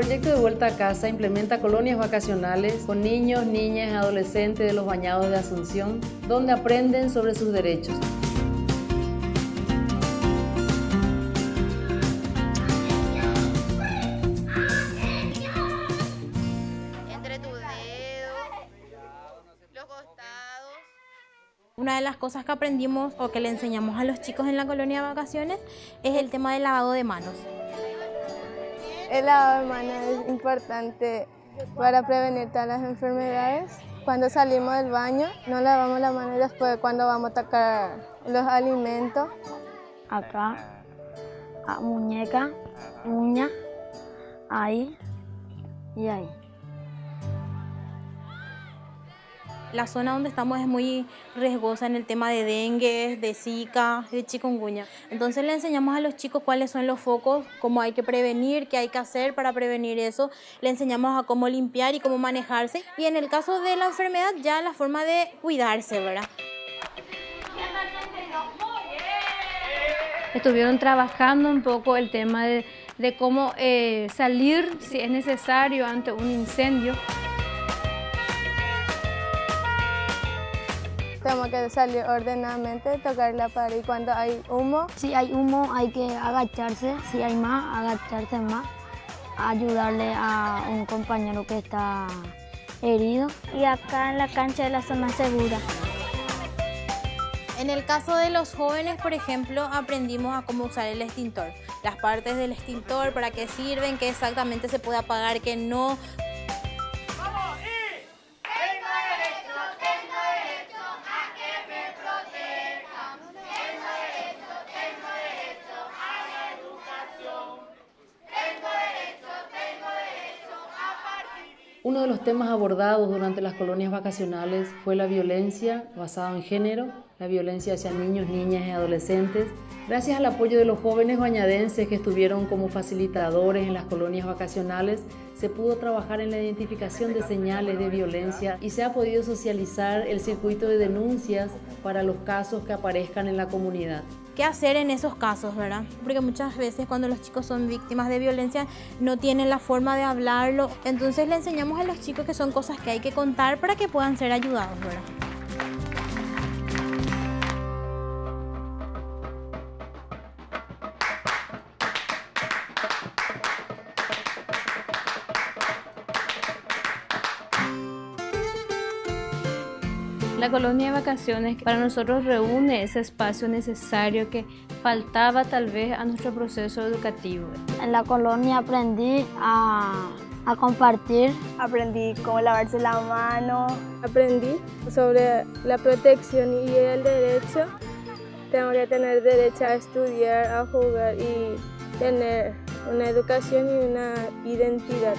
proyecto de Vuelta a Casa implementa colonias vacacionales con niños, niñas y adolescentes de los bañados de Asunción, donde aprenden sobre sus derechos. Una de las cosas que aprendimos o que le enseñamos a los chicos en la colonia de vacaciones es el tema del lavado de manos. El lavado de manos es importante para prevenir todas las enfermedades. Cuando salimos del baño, no lavamos las manos después cuando vamos a tocar los alimentos. Acá, a muñeca, uña, ahí y ahí. La zona donde estamos es muy riesgosa en el tema de dengue, de zika, de chikungunya. Entonces le enseñamos a los chicos cuáles son los focos, cómo hay que prevenir, qué hay que hacer para prevenir eso. Le enseñamos a cómo limpiar y cómo manejarse. Y en el caso de la enfermedad ya la forma de cuidarse, ¿verdad? Estuvieron trabajando un poco el tema de, cómo eh, salir si es necesario ante un incendio. Tenemos que salir ordenadamente, tocar la pared y cuando hay humo. Si hay humo hay que agacharse, si hay más, agacharse más, ayudarle a un compañero que está herido. Y acá en la cancha de la zona segura. En el caso de los jóvenes, por ejemplo, aprendimos a cómo usar el extintor. Las partes del extintor, para qué sirven, qué exactamente se puede apagar, qué no. Uno de los temas abordados durante las colonias vacacionales fue la violencia basada en género, la violencia hacia niños, niñas y adolescentes. Gracias al apoyo de los jóvenes bañadenses que estuvieron como facilitadores en las colonias vacacionales, se pudo trabajar en la identificación de señales de violencia y se ha podido socializar el circuito de denuncias para los casos que aparezcan en la comunidad qué hacer en esos casos, ¿verdad? Porque muchas veces cuando los chicos son víctimas de violencia no tienen la forma de hablarlo. Entonces le enseñamos a los chicos que son cosas que hay que contar para que puedan ser ayudados, ¿verdad? La colonia de vacaciones para nosotros reúne ese espacio necesario que faltaba tal vez a nuestro proceso educativo. En la colonia aprendí a, a compartir. Aprendí cómo lavarse la mano. Aprendí sobre la protección y el derecho. Tengo que tener derecho a estudiar, a jugar y tener una educación y una identidad.